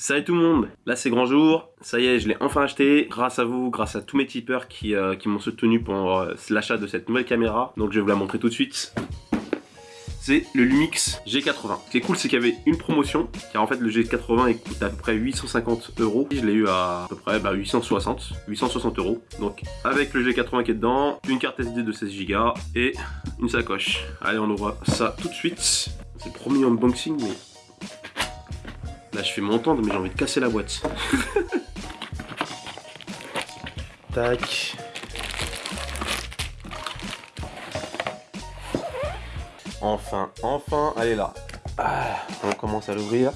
Salut tout le monde, là c'est grand jour, ça y est je l'ai enfin acheté, grâce à vous, grâce à tous mes tipeurs qui, euh, m'ont soutenu pour euh, l'achat de cette nouvelle caméra, donc je vais vous la montrer tout de suite. C'est le Lumix G80. Ce qui est cool c'est qu'il y avait une promotion, car en fait le G80 il coûte à peu près 850 euros, je l'ai eu à, à peu près 860, 860 euros. Donc avec le G80 qui est dedans, une carte SD de 16 Go et une sacoche. Allez on ouvre ça tout de suite. C'est premier unboxing mais Je fais m'entendre, mais j'ai envie de casser la boîte. Tac. Enfin, enfin, elle est là. Ah, on commence à l'ouvrir.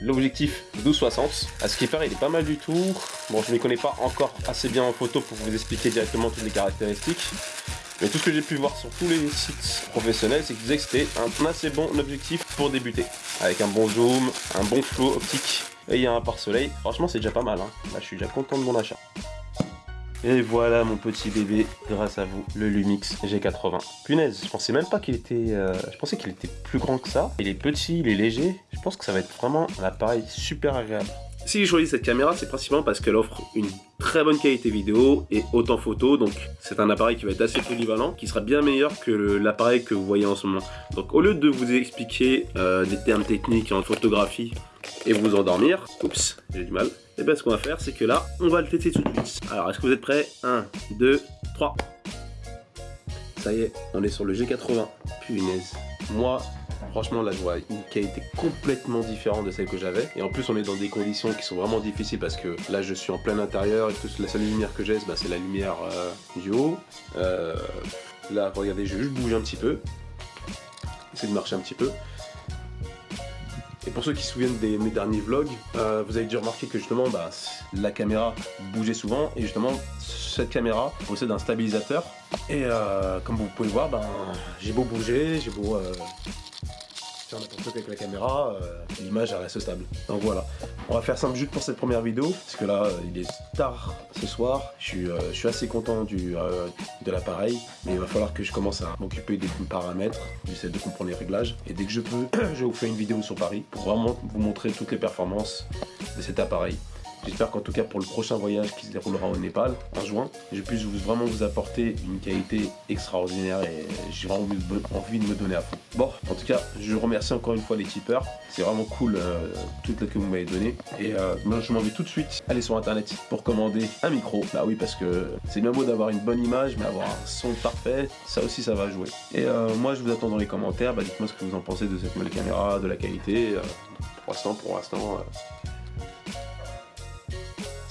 L'objectif 1260. À ce qui paraît, il est pas mal du tout. Bon, je ne connais pas encore assez bien en photo pour vous expliquer directement toutes les caractéristiques. Mais tout ce que j'ai pu voir sur tous les sites professionnels, c'est qu'ils disaient que c'était un assez bon objectif pour débuter. Avec un bon zoom, un bon flow optique, et il y a un pare-soleil. Franchement, c'est déjà pas mal. Hein. Là, je suis déjà content de mon achat. Et voilà mon petit bébé, grâce à vous, le Lumix G80. Punaise, je pensais même pas qu'il était... Euh, je pensais qu'il était plus grand que ça. Il est petit, il est léger. Je pense que ça va être vraiment un appareil super agréable. Si j'ai choisi cette caméra, c'est principalement parce qu'elle offre une très bonne qualité vidéo et autant photo, donc c'est un appareil qui va être assez polyvalent, qui sera bien meilleur que l'appareil que vous voyez en ce moment. Donc au lieu de vous expliquer euh, des termes techniques en photographie et vous endormir, oups, j'ai du mal, et eh bien ce qu'on va faire, c'est que là, on va le tester tout de suite. Alors, est-ce que vous êtes prêts? 1, 2, 3. Ça y est, on est sur le G80. Punaise. Moi, Franchement, là, je vois une qualité complètement différente de celle que j'avais. Et en plus, on est dans des conditions qui sont vraiment difficiles parce que là, je suis en plein intérieur et toute la seule lumière que j'ai, bah, c'est la lumière euh, du haut. Euh, là, regardez, je juste bouger un petit peu. Essayer de marcher un petit peu. Et pour ceux qui se souviennent de mes derniers vlogs, euh, vous avez dû remarquer que justement bah, la caméra bougeait souvent et justement cette caméra possède un stabilisateur et comme vous pouvez voir, ben, j'ai beau bouger, j'ai beau avec la caméra, euh, l'image reste stable. Donc voilà, on va faire simple juste pour cette première vidéo, parce que là, euh, il est tard ce soir, je suis, euh, je suis assez content du, de l'appareil, mais il va falloir que je commence à m'occuper des paramètres, j'essaie de comprendre les réglages, et dès que je peux, je vous faire une vidéo sur Paris, pour vraiment vous montrer toutes les performances de cet appareil. J'espère qu'en tout cas pour le prochain voyage qui se déroulera au Népal en juin, je puisse vraiment vous apporter une qualité extraordinaire et j'ai vraiment envie de me donner à fond. Bon, en tout cas, je remercie encore une fois les tipeurs. C'est vraiment cool euh, tout ce que vous m'avez donné. Et euh, moi, je m'en vais tout de suite aller sur internet pour commander un micro. Bah oui, parce que c'est bien beau d'avoir une bonne image, mais avoir un son parfait, ça aussi ça va jouer. Et euh, moi, je vous attends dans les commentaires. Bah, dites-moi ce que vous en pensez de cette nouvelle caméra, de la qualité. pour l'instant, pour l'instant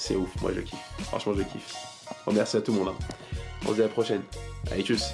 c'est ouf, moi je kiffe. Franchement, je kiffe. Merci à tout le monde. Hein. On se dit à la prochaine. Allez, tchuss